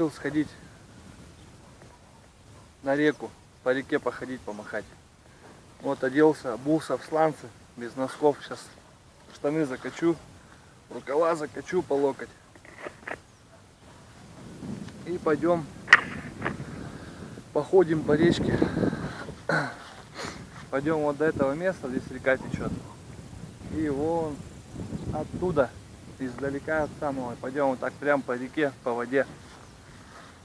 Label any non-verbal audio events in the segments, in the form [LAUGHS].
Решил сходить на реку, по реке походить, помахать. Вот оделся, обулся в сланцы, без носков. Сейчас штаны закачу, рукава закачу по локоть. И пойдем походим по речке. [CLEARS THROAT] Пойдем вот до этого места, здесь река течет. И вон оттуда издалека от самого. Пойдем вот так прям по реке, по воде,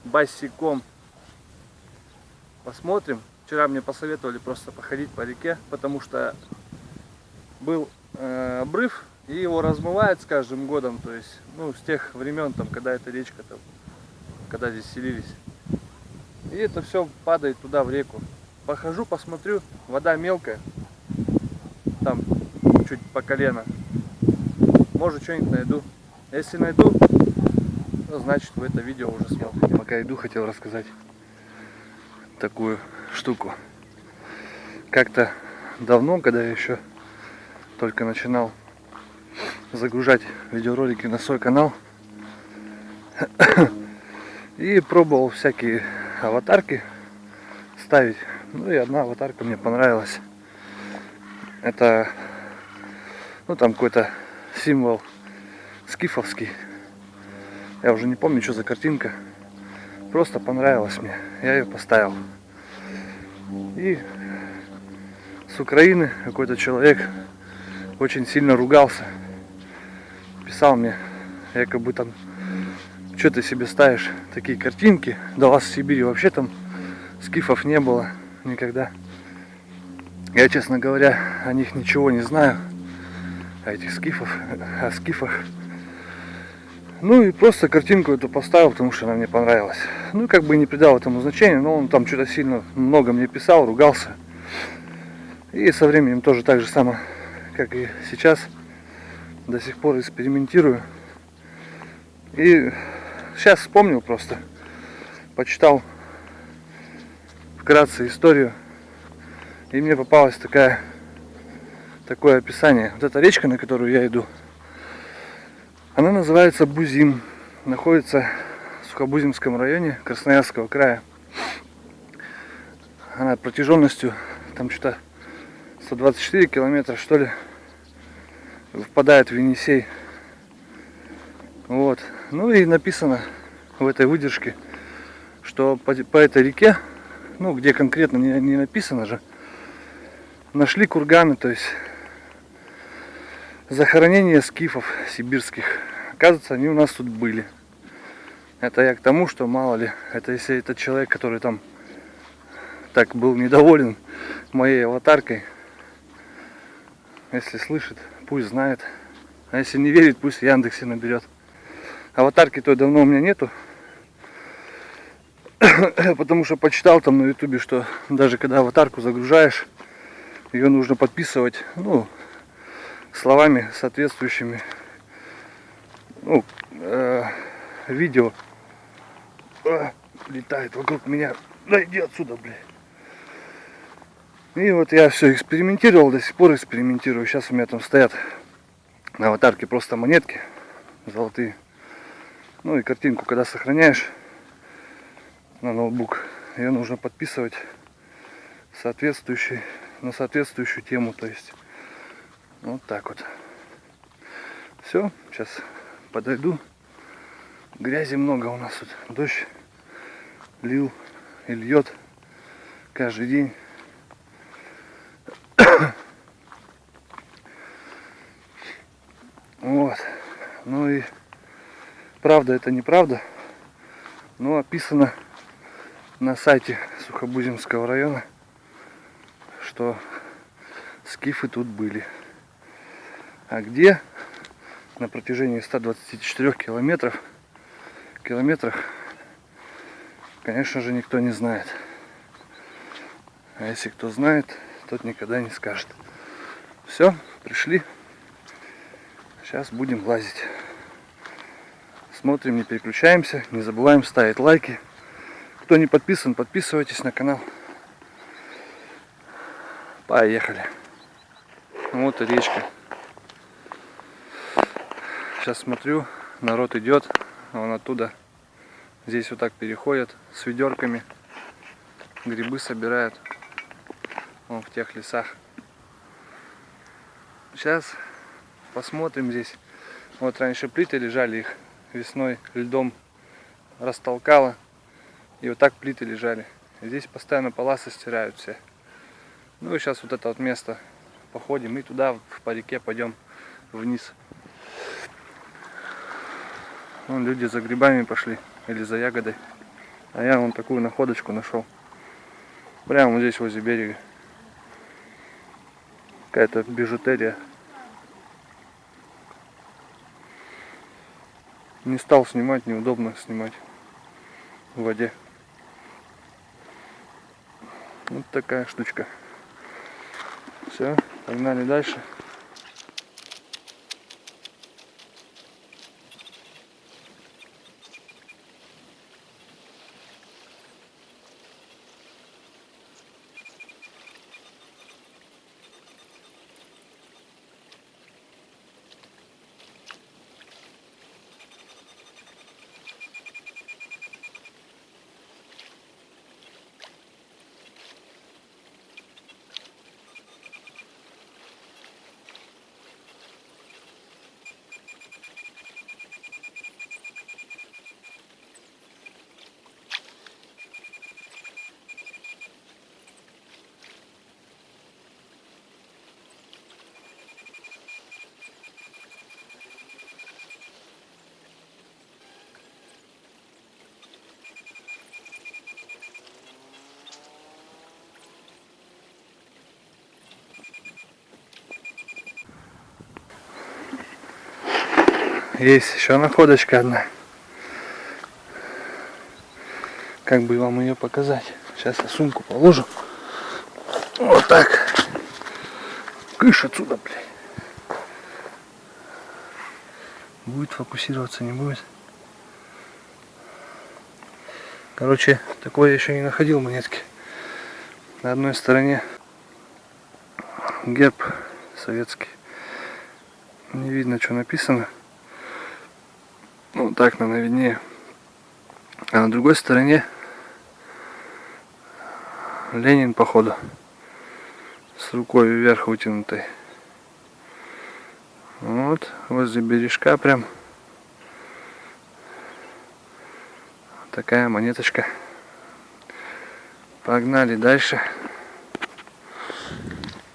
босиком. Посмотрим. Вчера мне посоветовали просто походить по реке, потому что был э, обрыв, и его размывает с каждым годом, то есть, ну, с тех времен, там, когда эта речка, там, когда здесь селились. И это все падает туда, в реку. Похожу, посмотрю, вода мелкая, там, чуть по колено. Может что-нибудь найду. Если найду, то значит вы это видео уже смотрите. Пока иду, хотел рассказать такую штуку. Как-то давно, когда я еще только начинал загружать видеоролики на свой канал [COUGHS] и пробовал всякие аватарки ставить. Ну и одна аватарка мне понравилась. Это ну там какой-то символ скифовский. Я уже не помню, что за картинка. Просто понравилась мне. Я ее поставил. И с Украины какой-то человек очень сильно ругался. Писал мне, якобы там, что ты себе ставишь такие картинки. У вас в Сибири вообще там скифов не было никогда. Я, честно говоря, о них ничего не знаю о этих скифов, о скифах. Ну и просто картинку эту поставил, потому что она мне понравилась. Ну и как бы не придал этому значения, но он там что-то сильно много мне писал, ругался. И со временем тоже так же само, как и сейчас, до сих пор экспериментирую. И сейчас вспомнил просто, почитал вкратце историю, и мне попалась такая такое описание. Вот эта речка, на которую я иду, она называется Бузим. Находится в Сухобузимском районе Красноярского края. Она протяженностью там что-то 124 километра, что ли, впадает в Енисей. Вот. Ну и написано в этой выдержке, что по, по этой реке, ну где конкретно не, не написано же, нашли курганы, то есть захоронения скифов сибирских. Оказывается, они у нас тут были. Это я к тому, что мало ли, это если этот человек, который там так был недоволен моей аватаркой, если слышит, пусть знает. А если не верит, пусть в Яндексе наберет. Аватарки той давно у меня нету. [COUGHS] Потому что почитал там на ютубе, что даже когда аватарку загружаешь, ее нужно подписывать, ну, словами соответствующими ну, э, видео э, летает вокруг меня. Да иди отсюда, блядь. И вот я все экспериментировал, до сих пор экспериментирую. Сейчас у меня там стоят на аватарке просто монетки золотые. Ну и картинку, когда сохраняешь на ноутбук, ее нужно подписывать соответствующий, на соответствующую тему. То есть вот так вот. Все, сейчас подойду. Грязи много у нас тут. Дождь лил и льет каждый день. [COUGHS] Вот. Ну и правда это неправда. Но описано на сайте Сухобузимского района, что скифы тут были. А где на протяжении 124 километров, километрах, конечно же, никто не знает. А если кто знает, тот никогда не скажет. Все, пришли. Сейчас будем лазить. Смотрим, не переключаемся. Не забываем ставить лайки. Кто не подписан, подписывайтесь на канал. Поехали. Вот и речка. Сейчас смотрю, народ идет, он оттуда здесь вот так переходит с ведерками. Грибы собирают. Он в тех лесах. Сейчас посмотрим здесь. Вот раньше плиты лежали, их весной льдом растолкало. И вот так плиты лежали. Здесь постоянно полосы стирают все. Ну и сейчас вот это вот место походим и туда по реке пойдем вниз. Вон люди за грибами пошли или за ягодой. А я вон такую находочку нашел. Прямо вот здесь возле берега. Какая-то бижутерия. Не стал снимать, неудобно снимать в воде. Вот такая штучка. Все, погнали дальше. Есть еще находочка одна. Как бы вам ее показать? Сейчас я сумку положу. Вот так. Кыш отсюда, блядь. Будет фокусироваться, не будет. Короче, такое я еще не находил монетки. На одной стороне герб советский. Не видно, что написано. Так, наверное, виднее. А на другой стороне Ленин, походу, с рукой вверх вытянутой. Вот, возле бережка прям. Такая монеточка. Погнали дальше.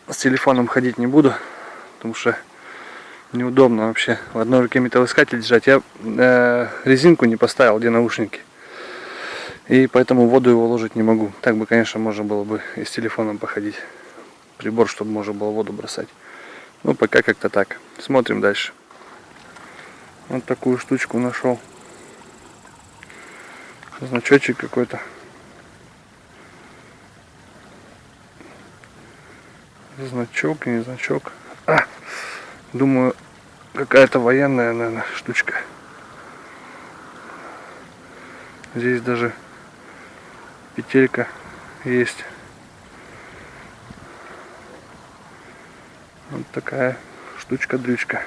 С телефоном ходить не буду, потому что неудобно вообще в одной руке металлоискатель держать. Я э, резинку не поставил, где наушники. И поэтому воду его ложить не могу. Так бы, конечно, можно было бы и с телефоном походить. Прибор, чтобы можно было воду бросать. Ну, пока как-то так. Смотрим дальше. Вот такую штучку нашел. Значочек какой-то. Значок, не значок. Думаю, какая-то военная, наверное, штучка. Здесь даже петелька есть. Вот такая штучка-дрючка.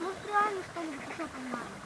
Может реально что-нибудь еще поймаем?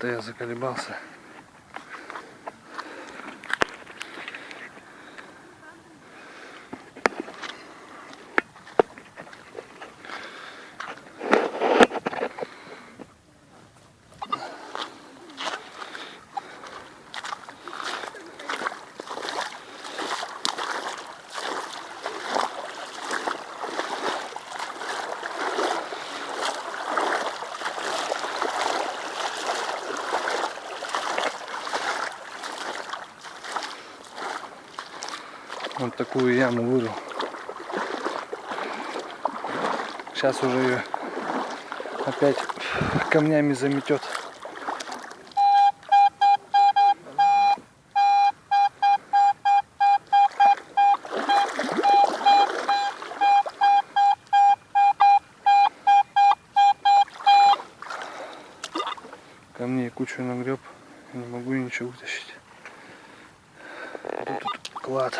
Что-то я заколебался. Вот такую яму вырыл. Сейчас уже ее опять камнями заметет. Камней кучу нагреб, не могу ничего вытащить. Вот тут клад.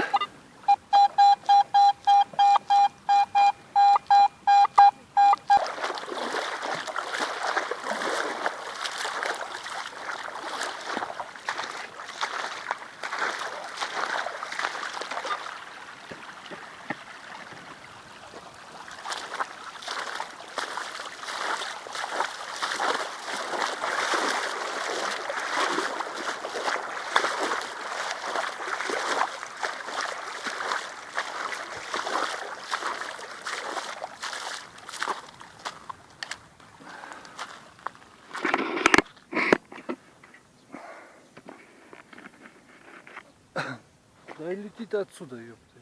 Летит отсюда, ёпты.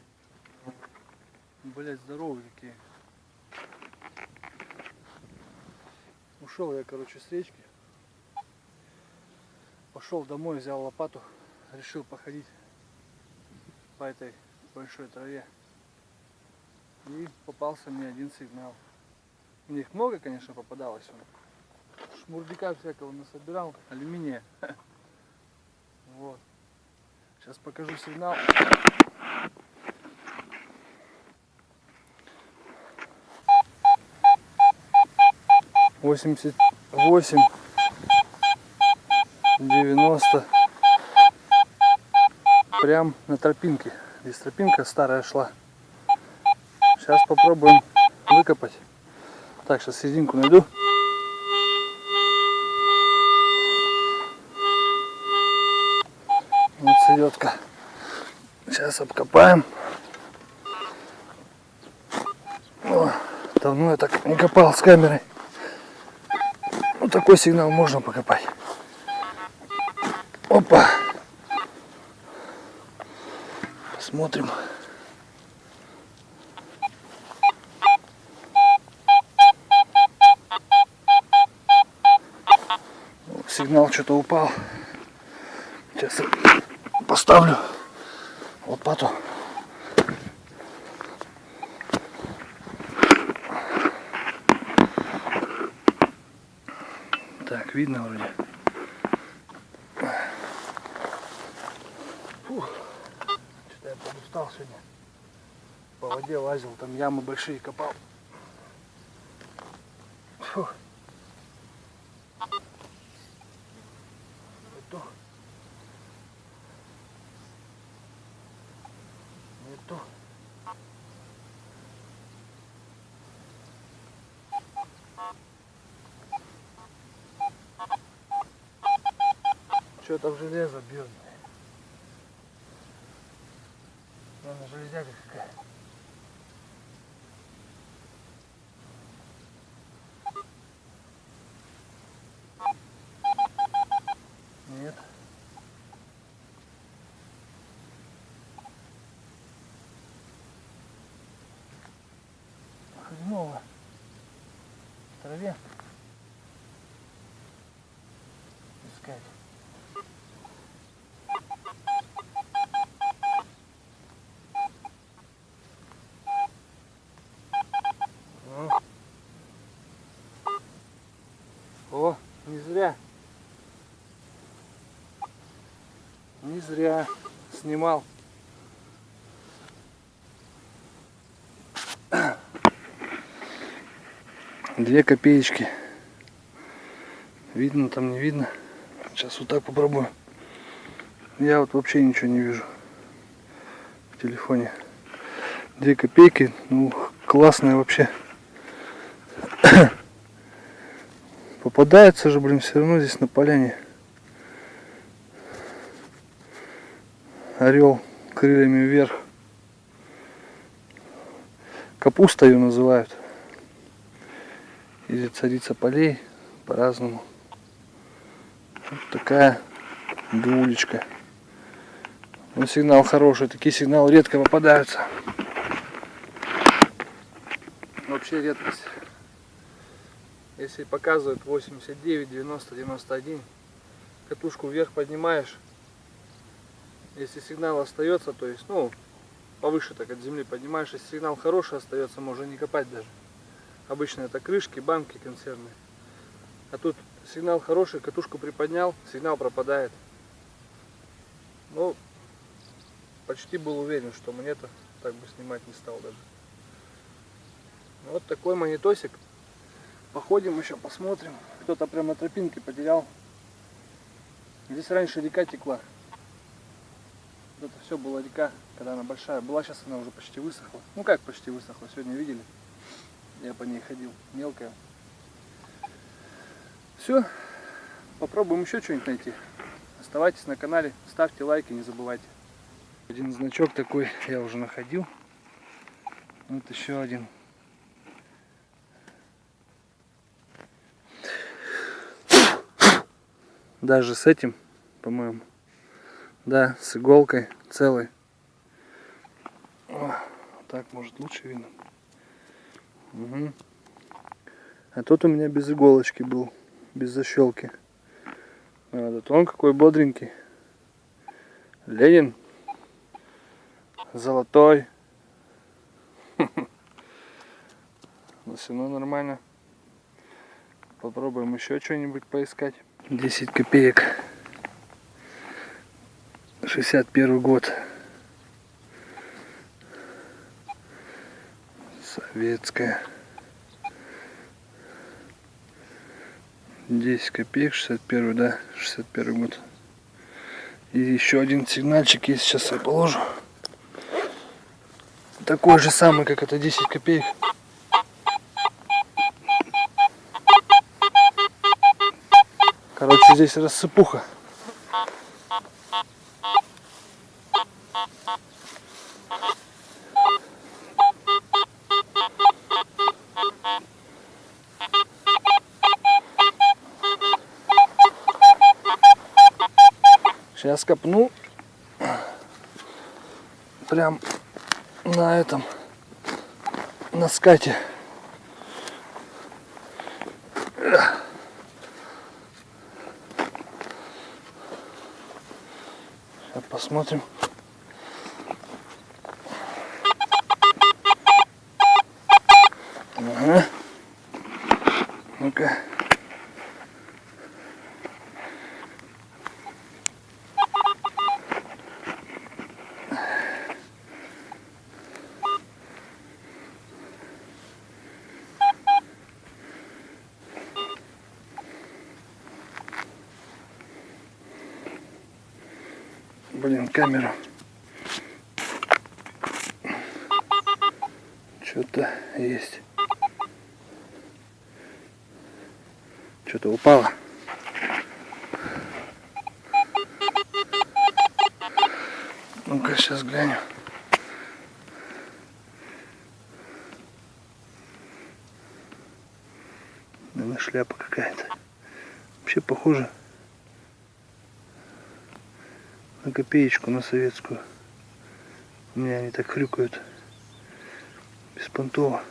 Блять, здоровые какие. Ушел я, короче, с речки. Пошел домой, взял лопату, решил походить по этой большой траве. И попался мне один сигнал. У них много, конечно, попадалось. Шмурдика всякого насобирал, алюминия. [LAUGHS] Сейчас покажу сигнал. Восемьдесят восемь, девяносто. Прям на тропинке. Здесь тропинка старая шла. Сейчас попробуем выкопать. Так, сейчас серединку найду. Селедка. Сейчас обкопаем. О, давно я так не копал с камерой. Вот такой сигнал можно покопать. Опа. Посмотрим. Сигнал что-то упал. Сейчас поставлю лопату. Так, видно вроде. Фух. Что-то я подустал сегодня. По воде лазил, там ямы большие копал. Фух. Это. Это. Что-то в железо бьет. Наверное, железяка какая. Нет. Хреново. В траве. Искать. Ну. О, не зря. Не зря снимал. Две копеечки. Видно там, не видно. Сейчас вот так попробую. Я вот вообще ничего не вижу в телефоне. Две копейки, ну классная вообще. [COUGHS] Попадается же, блин, все равно здесь на поляне. Орел крыльями вверх. Капуста ее называют. Или царица полей по-разному. Вот такая дулечка. Но сигнал хороший, такие сигналы редко попадаются. Вообще редкость. Если показывает 89, 90, 91, катушку вверх поднимаешь. Если сигнал остается, то есть, ну, повыше так от земли поднимаешь, если сигнал хороший остается, можно не копать даже. Обычно это крышки, банки консервные. А тут сигнал хороший, катушку приподнял, сигнал пропадает. Ну, почти был уверен, что монета так бы снимать не стал даже. Вот такой монетосик. Походим еще, посмотрим. Кто-то прям на тропинке потерял. Здесь раньше река текла. Вот это все была река, когда она большая была. Сейчас она уже почти высохла. Ну как почти высохла, сегодня видели. Я по ней ходил, мелкая. Все, попробуем еще что-нибудь найти. Оставайтесь на канале, ставьте лайки, не забывайте. Один значок такой я уже находил. Вот еще один. Даже с этим, по-моему. Да, с иголкой целый. О, так может лучше видно. Угу. А тот у меня без иголочки был, без защелки. А этот он какой бодренький. Ленин. Золотой. Но все равно нормально. Попробуем еще что-нибудь поискать. 10 копеек. 61 год. Советская. 10 копеек, 61, да, 61 год. И еще один сигнальчик есть, сейчас я положу. Такой же самый, как это 10 копеек. Короче, здесь рассыпуха. Сейчас копну прям на этом, на скате. Сейчас посмотрим. Ага. Ну-ка. Блин, камера. Что-то есть. Что-то упало. Ну-ка, сейчас глянем. Наверное, шляпа какая-то. Вообще похоже на копеечку, на советскую. У меня они так хрюкают. Беспонтово.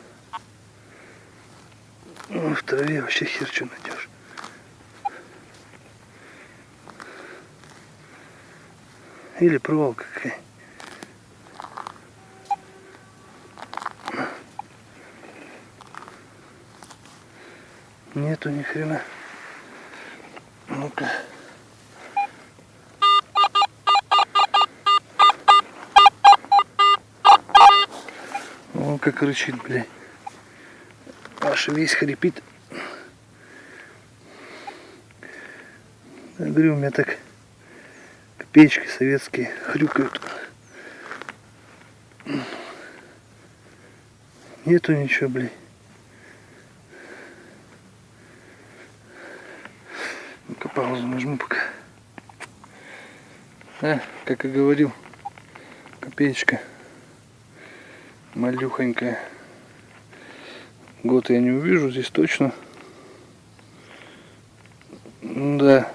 Ну, в траве вообще хер что найдешь. Или проволока какая. Нету ни хрена. Ну-ка. Как рычит, блядь. Аж весь хрипит. Я говорю, у меня так копеечки советские хрюкают. Нету ничего, блин. Ну-ка паузу нажму пока. А, как и говорил, копеечка малюхонькая. Год я не увижу здесь точно. Да.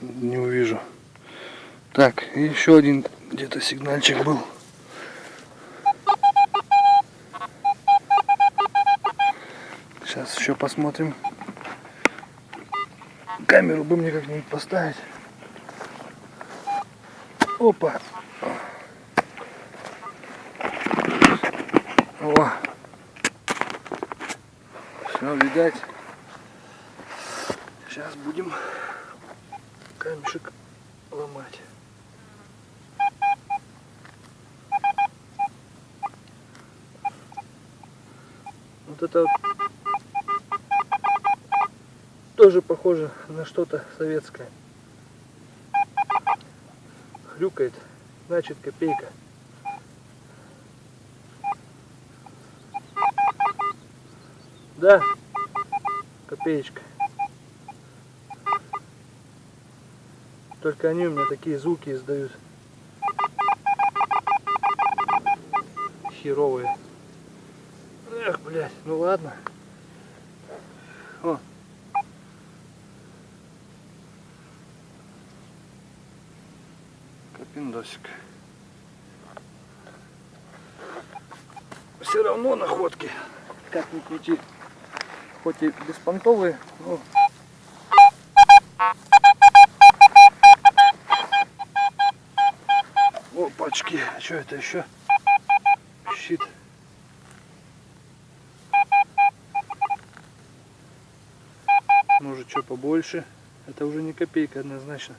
Не увижу. Так, еще один где-то сигнальчик был. Сейчас еще посмотрим. Камеру бы мне как-нибудь поставить. Опа. О. Все, видать. Сейчас будем камешек ломать. Вот это вот тоже похоже на что-то советское. Хрюкает, значит копейка. Да, копеечка. Только они у меня такие звуки издают. Херовые. Эх, блядь, ну ладно. О. Капиндосик. Все равно находки. Как ни крути. Хоть и беспонтовые, но Опачки, а что это еще? Щит. Может что побольше. Это уже не копейка однозначно.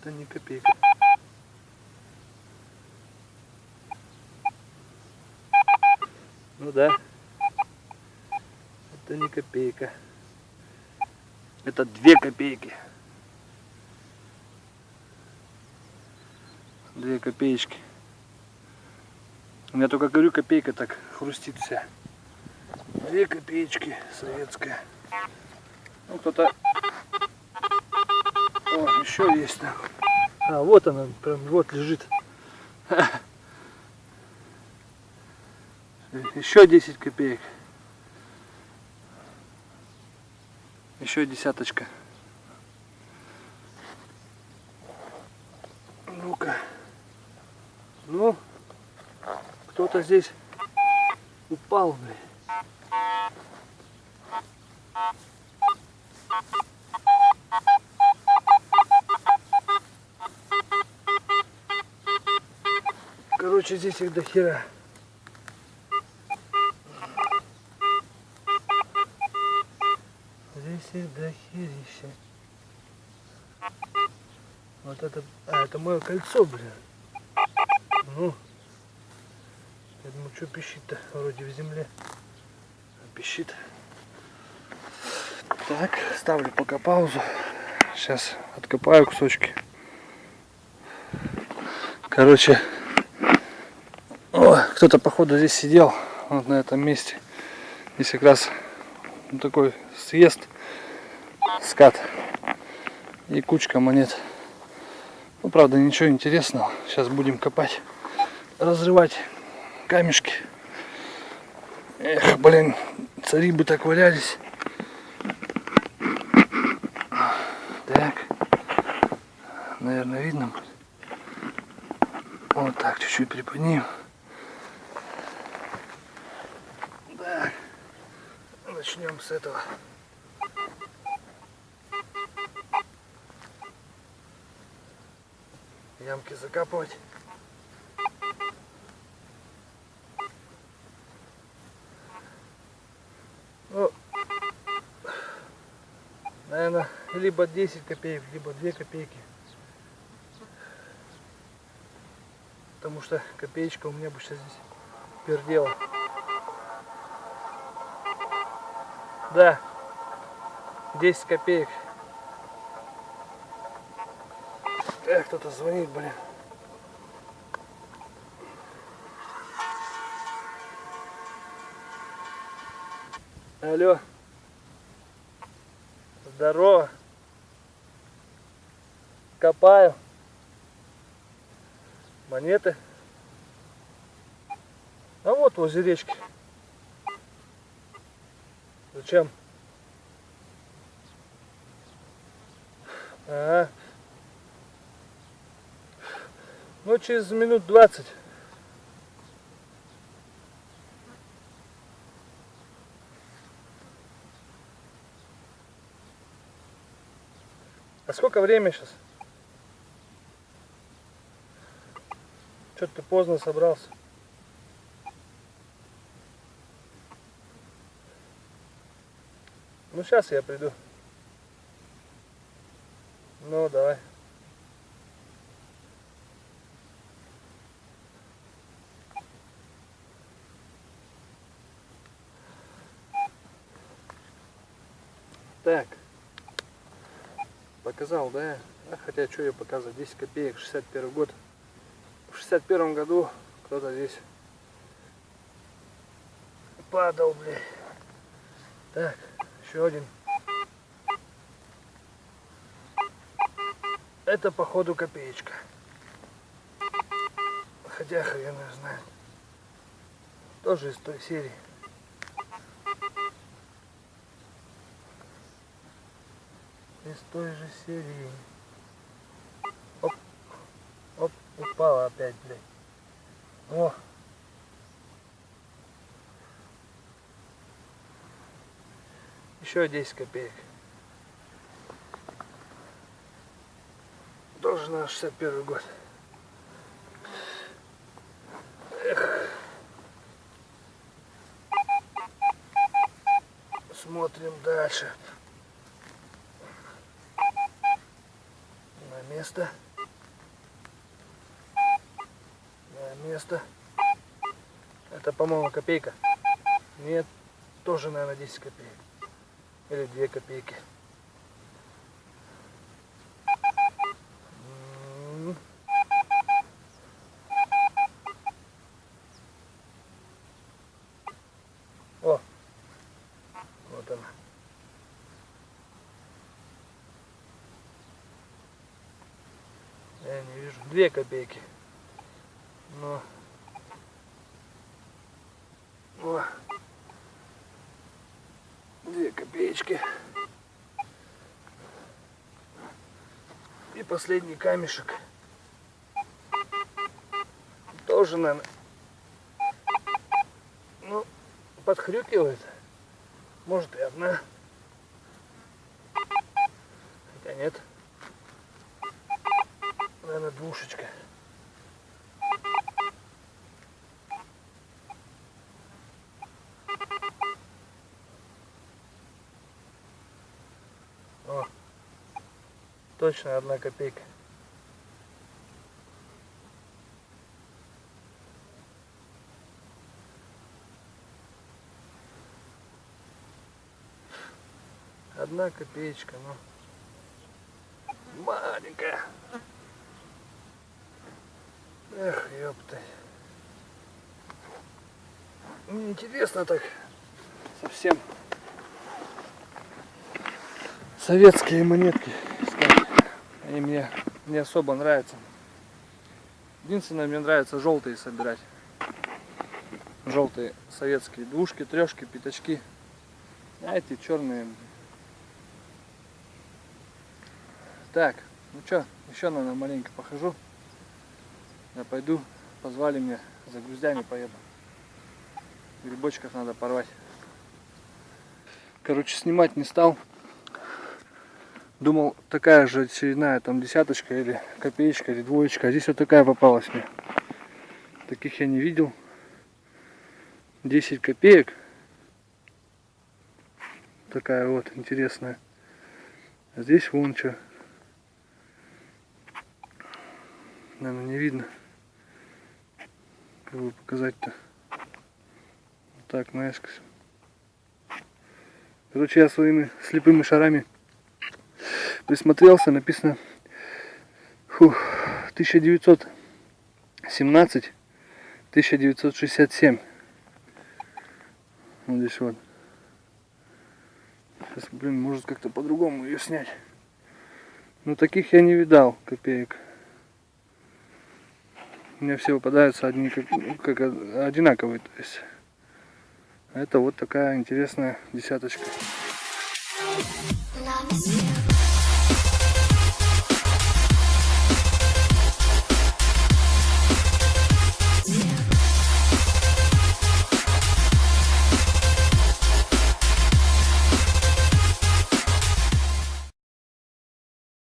Это не копейка. Ну да. Это не копейка. Это две копейки. Две копеечки. У меня только говорю, копейка так хрустит вся. Две копеечки советская. Ну кто-то... О, еще есть там. А, вот она, прям вот лежит. [LAUGHS] Еще 10 копеек. Еще десяточка. Ну-ка. Ну, кто-то здесь упал, блин. Короче, здесь их до хера. Херища. Вот это... А, это мое кольцо, блин. Ну. Я думаю, что пищит-то? Вроде в земле. А пищит. Так, ставлю пока паузу. Сейчас откопаю кусочки. Короче, кто-то походу здесь сидел, вот на этом месте. Здесь как раз такой съезд, скат и кучка монет. Ну, правда, ничего интересного. Сейчас будем копать, разрывать камешки. Эх, блин, цари бы так валялись. Так, наверное, видно будет. Вот так, чуть-чуть приподнимем. Так, начнем с этого. Ямки наверное, либо 10 копеек, либо 2 копейки. Потому что копеечка у меня бы сейчас здесь пердела. Да. 10 копеек. Эх, кто-то звонит, блин. Алло. Здорово. Копаю. Монеты. А вот возле речки. Зачем? Ага. Ну, через минут двадцать. А сколько время сейчас? Что-то ты поздно собрался. Ну, сейчас я приду. Ну, давай. Так. Показал, да? А, хотя, что я показываю, 10 копеек, 61 год. В 61 году кто-то здесь падал, блядь. Так, еще один. Это походу копеечка. Хотя хрен знает. Тоже из той серии. Из той же серии. Оп. Оп, упала опять, блядь. О. Еще 10 копеек. Тоже на 61 год. Смотрим дальше. На место. На место. Это, по-моему, копейка. Нет, тоже, наверное, 10 копеек. Или 2 копейки. 2 копейки. Но... О. Две копеечки. И последний камешек. Тоже, наверное, ну, подхрюкивает. Может и одна. Двушечка. О, точно одна копейка. Одна копеечка, ну маленькая. Эх, ёпта. Мне интересно так совсем советские монетки искать. Они мне не особо нравятся. Единственное, мне нравится желтые собирать. Желтые советские двушки, трешки, пятачки. А эти черные. Так, ну что, еще, наверное, маленько похожу. Я пойду, позвали меня, за груздями поеду. Грибочков надо порвать. Короче, снимать не стал. Думал, такая же очередная там десяточка или копеечка или двоечка. А здесь вот такая попалась мне. Таких я не видел. 10 копеек. Такая вот интересная. А здесь вон что. Наверное, не видно. Бы показать-то. Вот так, наискось. Короче, я своими слепыми шарами присмотрелся, написано фух, 1917 1967 вот здесь вот сейчас блин может как-то по-другому ее снять ну таких я не видал копеек мне все попадаются одни как, как одинаковые то есть. Это вот такая интересная десяточка